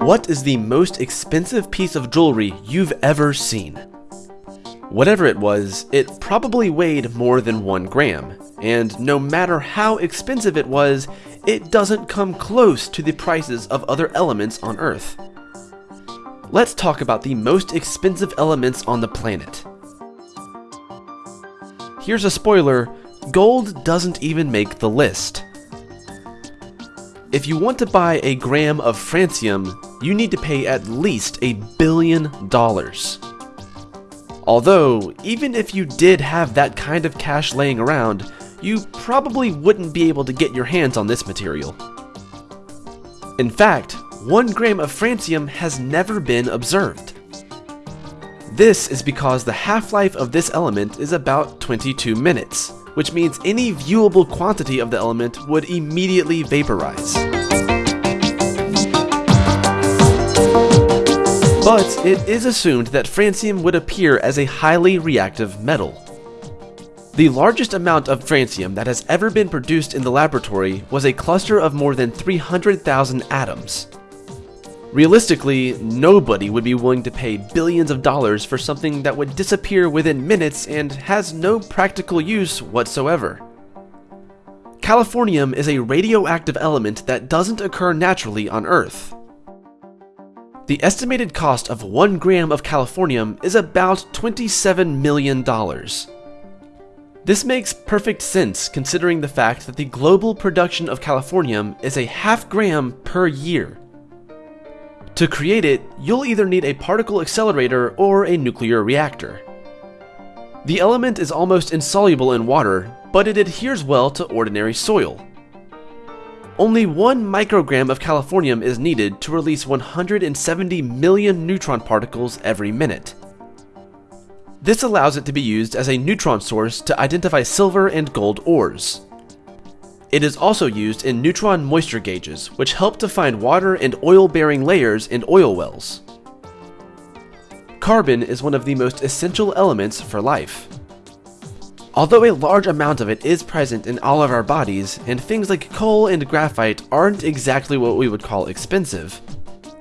What is the most expensive piece of jewelry you've ever seen? Whatever it was, it probably weighed more than one gram, and no matter how expensive it was, it doesn't come close to the prices of other elements on Earth. Let's talk about the most expensive elements on the planet. Here's a spoiler, gold doesn't even make the list. If you want to buy a gram of francium, you need to pay at least a billion dollars. Although, even if you did have that kind of cash laying around, you probably wouldn't be able to get your hands on this material. In fact, one gram of francium has never been observed. This is because the half-life of this element is about 22 minutes, which means any viewable quantity of the element would immediately vaporize. But it is assumed that francium would appear as a highly reactive metal. The largest amount of francium that has ever been produced in the laboratory was a cluster of more than 300,000 atoms. Realistically, nobody would be willing to pay billions of dollars for something that would disappear within minutes and has no practical use whatsoever. Californium is a radioactive element that doesn't occur naturally on Earth. The estimated cost of 1 gram of californium is about $27 million. This makes perfect sense considering the fact that the global production of californium is a half gram per year. To create it, you'll either need a particle accelerator or a nuclear reactor. The element is almost insoluble in water, but it adheres well to ordinary soil. Only one microgram of californium is needed to release 170 million neutron particles every minute. This allows it to be used as a neutron source to identify silver and gold ores. It is also used in neutron moisture gauges, which help to find water and oil-bearing layers in oil wells. Carbon is one of the most essential elements for life. Although a large amount of it is present in all of our bodies, and things like coal and graphite aren't exactly what we would call expensive,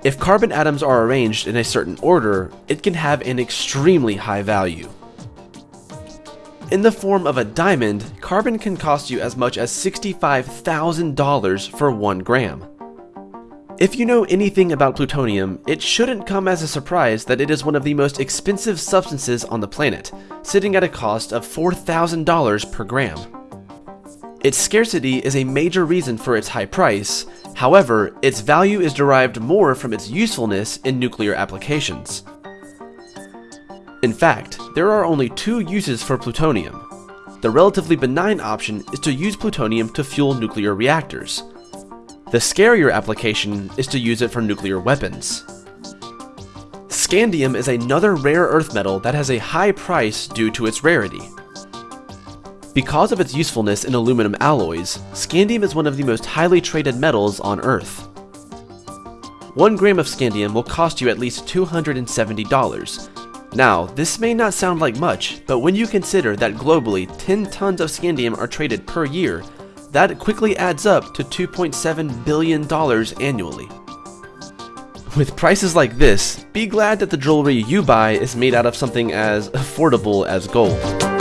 if carbon atoms are arranged in a certain order, it can have an extremely high value. In the form of a diamond, carbon can cost you as much as $65,000 for 1 gram. If you know anything about plutonium, it shouldn't come as a surprise that it is one of the most expensive substances on the planet, sitting at a cost of $4,000 per gram. Its scarcity is a major reason for its high price, however, its value is derived more from its usefulness in nuclear applications. In fact, there are only two uses for plutonium. The relatively benign option is to use plutonium to fuel nuclear reactors. The scarier application is to use it for nuclear weapons. Scandium is another rare earth metal that has a high price due to its rarity. Because of its usefulness in aluminum alloys, scandium is one of the most highly traded metals on Earth. One gram of scandium will cost you at least $270, now, this may not sound like much, but when you consider that globally 10 tons of scandium are traded per year, that quickly adds up to $2.7 billion annually. With prices like this, be glad that the jewelry you buy is made out of something as affordable as gold.